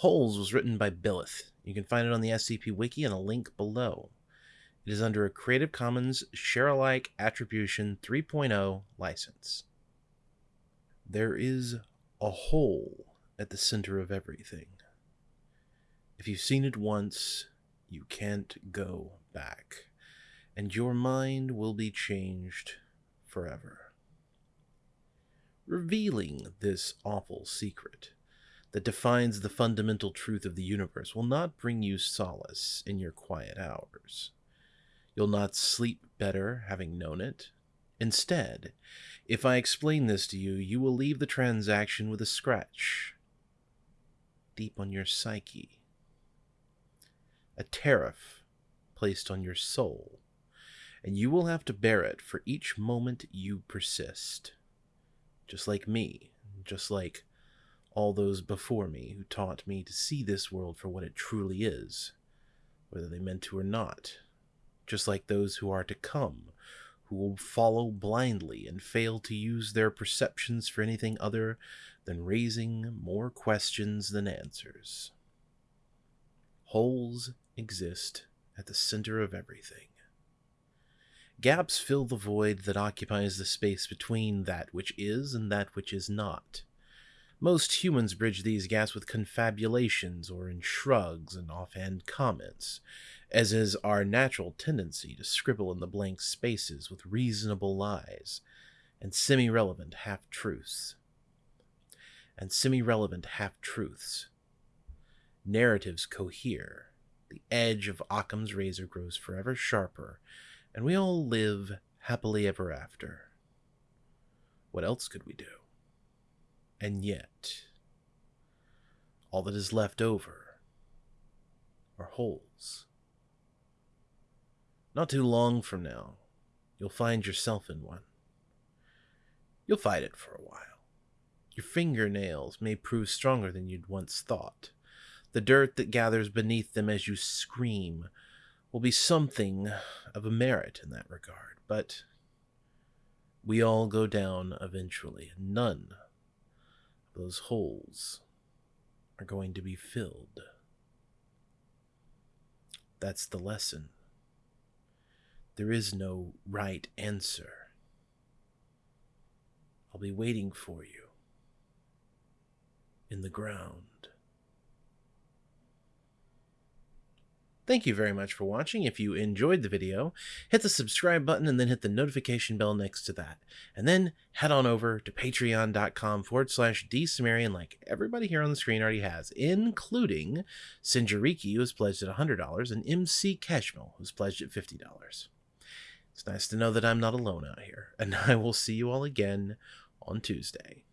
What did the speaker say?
Holes was written by Billith. You can find it on the SCP Wiki and a link below. It is under a Creative Commons Share-alike Attribution 3.0 license. There is a hole at the center of everything. If you've seen it once, you can't go back, and your mind will be changed forever. Revealing this awful secret that defines the fundamental truth of the universe will not bring you solace in your quiet hours. You'll not sleep better having known it. Instead, if I explain this to you, you will leave the transaction with a scratch deep on your psyche, a tariff placed on your soul, and you will have to bear it for each moment you persist. Just like me, just like all those before me who taught me to see this world for what it truly is, whether they meant to or not, just like those who are to come, who will follow blindly and fail to use their perceptions for anything other than raising more questions than answers. Holes exist at the center of everything. Gaps fill the void that occupies the space between that which is and that which is not. Most humans bridge these gaps with confabulations or in shrugs and offhand comments, as is our natural tendency to scribble in the blank spaces with reasonable lies and semi relevant half truths. And semi relevant half truths. Narratives cohere. The edge of Occam's razor grows forever sharper, and we all live happily ever after. What else could we do? And yet, all that is left over are holes. Not too long from now, you'll find yourself in one. You'll fight it for a while. Your fingernails may prove stronger than you'd once thought. The dirt that gathers beneath them as you scream will be something of a merit in that regard, but we all go down eventually, and none those holes are going to be filled. That's the lesson. There is no right answer. I'll be waiting for you in the ground. Thank you very much for watching. If you enjoyed the video, hit the subscribe button and then hit the notification bell next to that. And then head on over to patreon.com forward slash dsumerian like everybody here on the screen already has, including Sinjariki, who has pledged at $100, and MC Keshmil, who's pledged at $50. It's nice to know that I'm not alone out here, and I will see you all again on Tuesday.